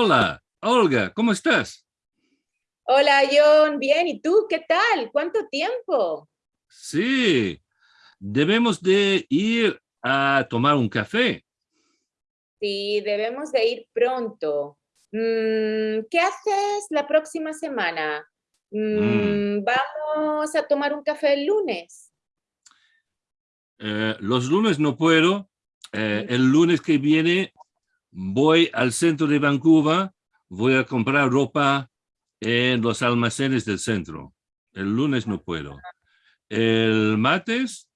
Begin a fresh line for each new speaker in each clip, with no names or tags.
Hola, Olga, ¿cómo estás?
Hola, John. Bien, ¿y tú? ¿Qué tal? ¿Cuánto tiempo?
Sí, debemos de ir a tomar un café.
Sí, debemos de ir pronto. Mm, ¿Qué haces la próxima semana? Mm, ¿Vamos a tomar un café el lunes?
Eh, los lunes no puedo. Eh, el lunes que viene voy al centro de Vancouver, voy a comprar ropa en los almacenes del centro. El lunes no puedo. ¿El martes?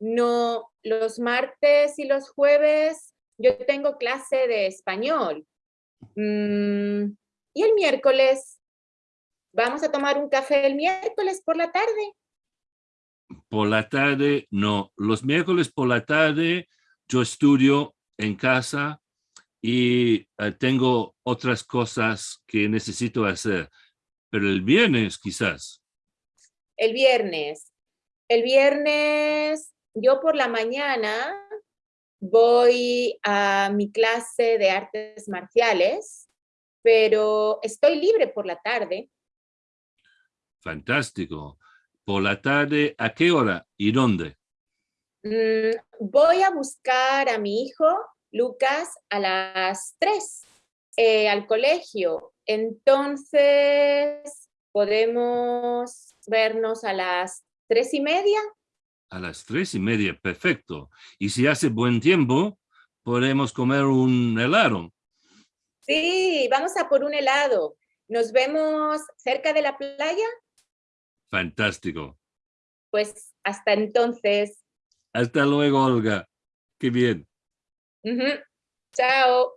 No, los martes y los jueves yo tengo clase de español. Mm, ¿Y el miércoles? ¿Vamos a tomar un café el miércoles por la tarde?
Por la tarde, no. Los miércoles por la tarde yo estudio en casa y eh, tengo otras cosas que necesito hacer. Pero el viernes quizás.
El viernes. El viernes, yo por la mañana voy a mi clase de artes marciales, pero estoy libre por la tarde.
Fantástico. Por la tarde, ¿a qué hora y dónde?
Mm, voy a buscar a mi hijo, Lucas, a las 3 eh, al colegio. Entonces, ¿podemos vernos a las tres y media?
A las tres y media, perfecto. Y si hace buen tiempo, podemos comer un helado.
Sí, vamos a por un helado. ¿Nos vemos cerca de la playa?
Fantástico.
Pues hasta entonces.
Hasta luego, Olga. Qué bien.
Chao.